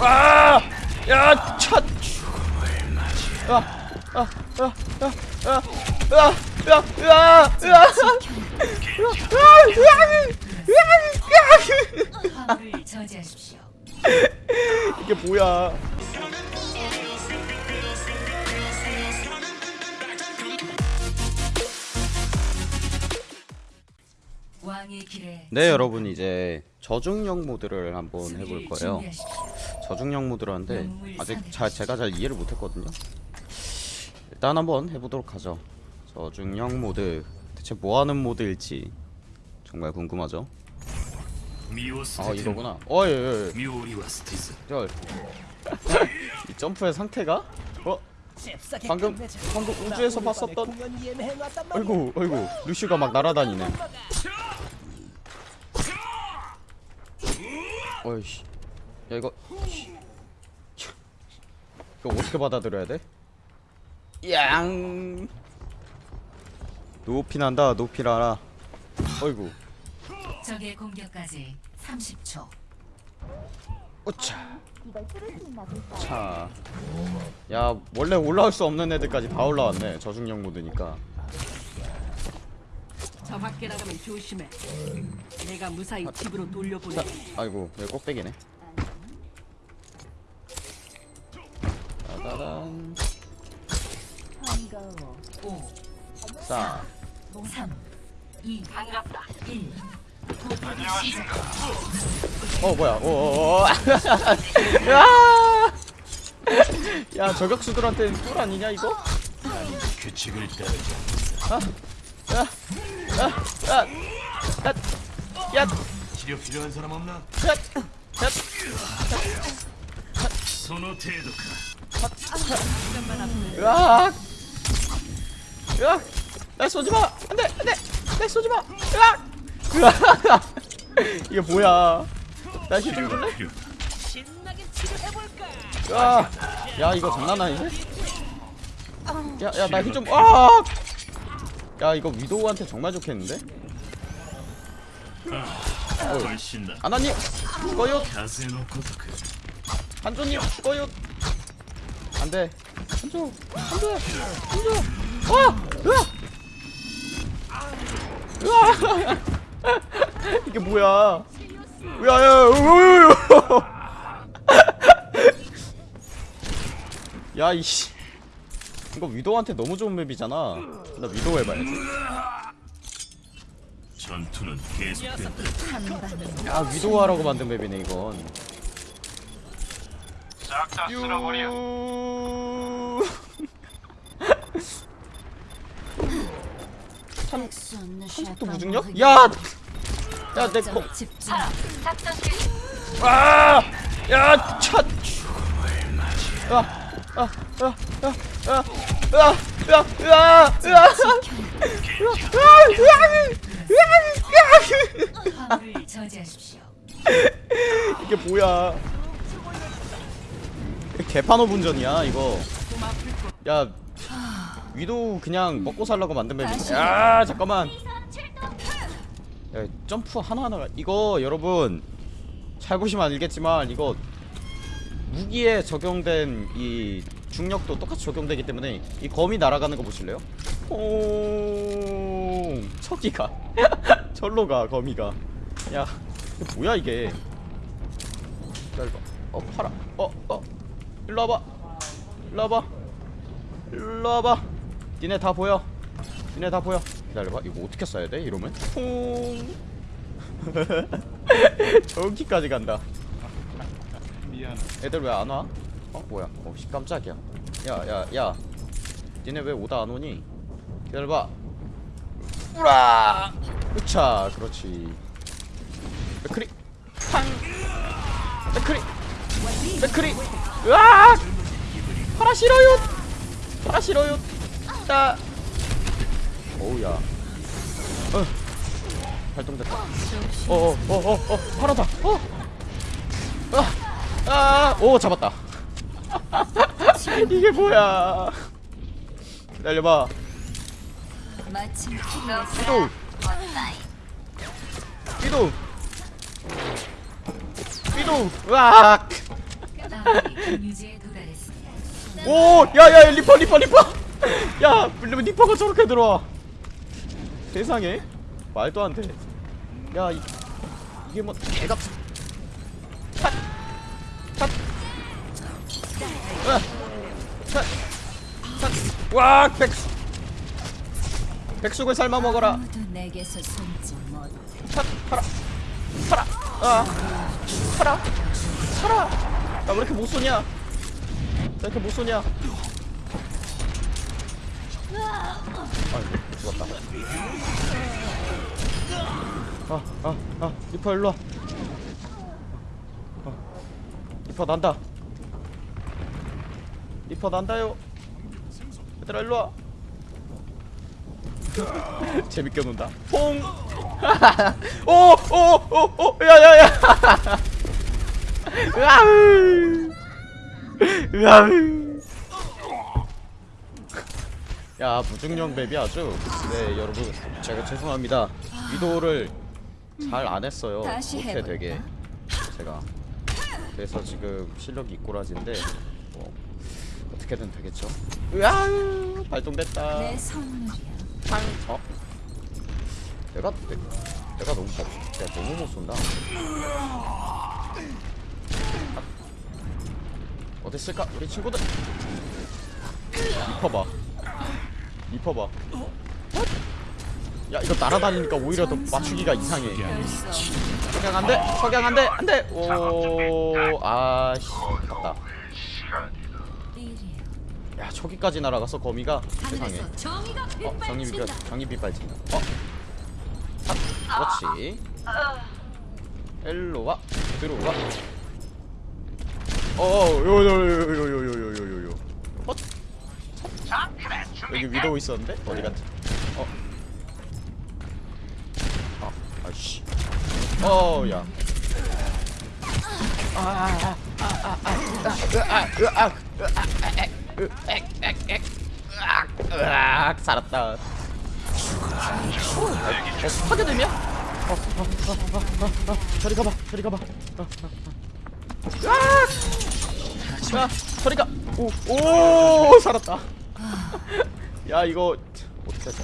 아! 야, 첫. 아, 아, 아, 아, 아, 아, 아, 아, 아, 아. 이게 뭐야? 네, 여러분 이제 저중력 모드를 한번 해볼 거예요. 저중력 모드라는데 아직 잘, 제가 잘 이해를 못했거든요. 일단 한번 해보도록 하죠. 저중력 모드. 대체 뭐하는 모드일지 정말 궁금하죠? 아 이거구나. 예, 예, 예. 어이이 점프의 상태가? 어? 방금 방금 우주에서 봤었던? 아이고 아이고. 루시가 막 날아다니네. 어이씨, 야 이거 이거 어떻게 받아들여야 돼? 양. 높이 난다, 높이 나라. 어이구, 적의 공격까지 30초. 오차. 자, 야 원래 올라올 수 없는 애들까지 다 올라왔네. 저중력 모드니까. 저 밖에 나가면 조심해. 내가 무사히 집으로 돌려보내. 자, 아이고 여기 꼭대기네. 따다단. 5, 자, 3, 2, 1. 어 뭐야? 오. 야, 야 저격수들한테는 꿀 아니냐 이거? 규칙을 따르자 야, 야, 치료 필요한 사람 없나? 야, 야, 소노 테도카. 으악, 나 쏘지 마. 안돼, 안돼, 나 쏘지 마. 으악, 이게 뭐야? 나 힘좀 줄래? 으악, 야 이거 장난 아니네. 야야나 힘좀 아. 야 이거 위도우한테 정말 좋겠는데? 아나님 꺼요. 한조님 꺼요. 안돼. 한조 한조 한조. 와 으아! 으아! 이게 뭐야? 야야 야야야야야. 야이씨. 이거 위도한테 너무 좋은 맵이잖아. 나 위도 해봐야지. 전투는 계속된다 야 위도 하라고 만든 맵이네 이건. 싹다 유. 한속도 무중력? 야! 야, 내 거. 집중. 아! 야, 첫! 아, 아, 아, 아, 아, 아, 아, 아, 아. 이게 뭐야? 개판호 분전이야 이거. 야, 위도 그냥 먹고 살라고 만든. 야, 잠깐만. 야, 점프 하나 하나가 이거 여러분 잘 보시면 알겠지만 이거 무기에 적용된 이 중력도 똑같이 적용되기 때문에 이 검이 날아가는 거 보실래요? 오, 저기가 절로 가 거미가. 야, 이게 뭐야 이게? 기다려봐. 어 팔아. 어 어. 일로 와봐. 일로 와봐. 일로 와봐. 니네 다 보여. 니네 다 보여. 기다려봐. 이거 어떻게 써야 돼? 이러면? 퐁. 저기까지 간다. 미안 애들 왜 안 와? 어 뭐야? 어 씨, 깜짝이야. 야 야 야, 니네 왜 오다 안 오니? 기다려봐. 우라. 으차 그렇지. 맥크리 팡. 맥크리 맥크리. 으악. 파라 싫어요. 파라 싫어요. 자. 오우야. 어. 발동됐다. 어어 어 어 어, 파라다. 어. 아. 아, 오 잡았다. 이게 뭐야? 기다려봐. 이동 이동 이동 으악. 오 야야 리퍼 리퍼 리퍼. 야 리퍼가 저렇게 들어와. 세상에. 말도 안돼야 이게 뭐 개같은 와 백수. 백숙을 삶아 먹어라. 탓! 팔아. 팔아. 아. 팔아. 팔아. 나왜 이렇게 못 쏘냐? 왜 이렇게 못 쏘냐? 아이고 죽었다. 아아 아. 리퍼 일로와. 어. 리퍼 난다 리퍼 난다요. 얘들아 일로와. 재밌게 논다. 퐁. 오 오 오 오 야야야. 으아으 으아으 야 무중력 맵이 아주. 네 여러분. 제가 죄송합니다. 위도를 잘 안 했어요. 다시 못해? 되게 제가. 그래서 지금 실력이 이꼬라지인데 뭐 어떻게든 되겠죠? 으아 발동됐다. 내 선물이야. 탕 어? 내가 내, 내가 너무 잘 내가 너무 못 쏜다. 아. 어디 있을까? 우리 친구들. 리퍼 봐. 리퍼 봐야 이거 날아다니니까 오히려 더 맞추기가 이상해. 별수 없는 석양 안 돼? 석양 안 돼? 안 돼! 오 아씨. 아깝다. 일이 야. 야 저기까지 날아가서 거미가 세상에 어 정립이 빗발친다. 정립이 빨진다. 어. 아, 그렇지. 일로 와. 들어와. 어, 요요요요요요요요요. 헛. 여기 위도우 있었는데 어디 갔지? 어. 아, 아씨. 어, 야. 아, 아, 아, 아, 아, 아, 으아, 으아, 으아, 액, 으, 액, 액, 액. 으악, 으악, 살았다. 어, 어, 파괴됨이야? 어, 어, 어, 어, 어, 어, 저리 가봐, 저리 가봐. 어, 어, 어. 으악! 야, 저리 가. 오, 오, 살았다. 야, 이거 어떻게 하자?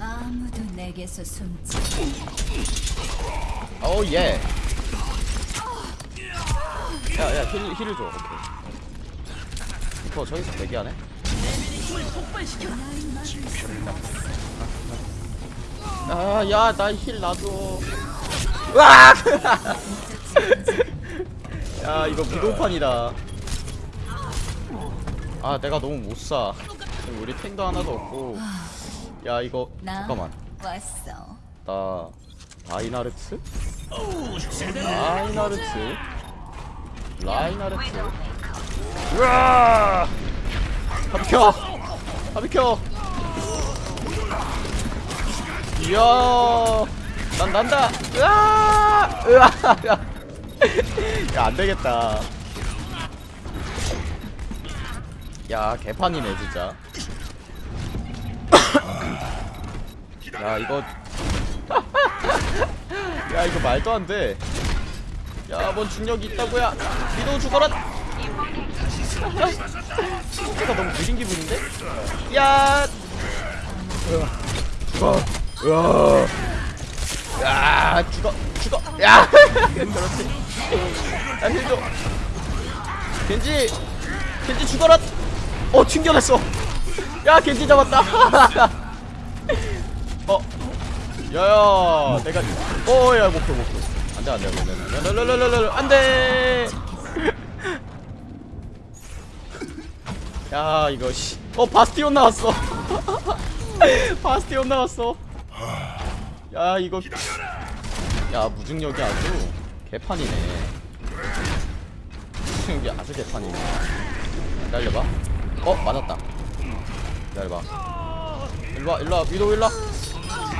아무도 내게서 숨지. 오 yeah. 야, 야, heal, heal을 줘. 오케이. 이거 저기서 대기하네. 아, 야, 나 힐 놔줘. 으악! 야, 이거 비동판이다. 아, 내가 너무 못 사. 지금 우리 탱도 하나도 없고. 야, 이거 나 잠깐만. 나 라이나르트? 라이나르트? 라이나르트? 으아! 다 비켜! 다 비켜! 이야! 난 난다! 으아! 으아! 야, 안 되겠다. 야, 개판이네, 진짜. 야, 이거 야 이거 말도 안 돼. 야, 뭔 중력이 있다고야? 위도 죽어라. 속도가 너무 느린 기분인데? 야, 죽어, 으아. 야, 죽어, 죽어, 야, 그렇지. 야, 힐도. 겐지, 겐지 죽어라. 어, 튕겨냈어. 야, 겐지 잡았다. 어, 야야 내가 어 야 목표 목표 안 돼 안 돼 안 돼 안 돼 야 이거 씨 어 바스티온 나왔어. 바스티온 나왔어. 야 이거. 야 무중력이 아주 개판이네. 무중력이 아주 개판이네. 기다려봐. 어 맞았다. 기다려봐. 일로와 일로와. 위도 일로와.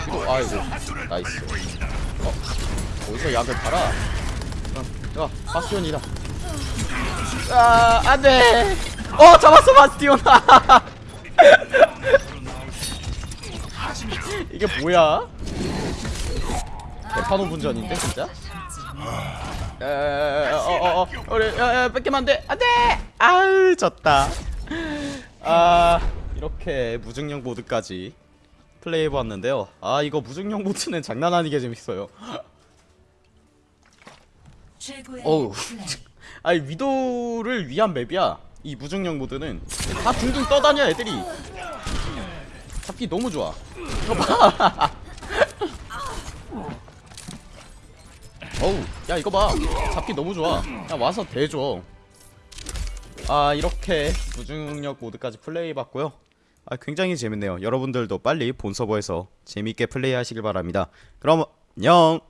위도 아이고. nice. 어 어디서 약을 팔아? 어, 야 바스티온이다. 아 안돼 어 잡았어 바스티온. 이게 뭐야? 개판호 분전인데 진짜? 어어어. 우리 야, 야, 뺏기면 안돼. 안돼! 아유 졌다. 아 이렇게 무중력 모드까지 플레이해봤는데요. 아 이거 무중력 모드는 장난 아니게 재밌어요. 어우. 아니 위도를 위한 맵이야 이 무중력 모드는 다 둥둥 떠다녀 애들이. 잡기 너무 좋아. 이거 봐. 어우 야 이거 봐. 잡기 너무 좋아. 야 와서 대줘. 아 이렇게 무중력 모드까지 플레이해봤고요. 아 굉장히 재밌네요. 여러분들도 빨리 본 서버에서 재밌게 플레이 하시길 바랍니다. 그럼 안녕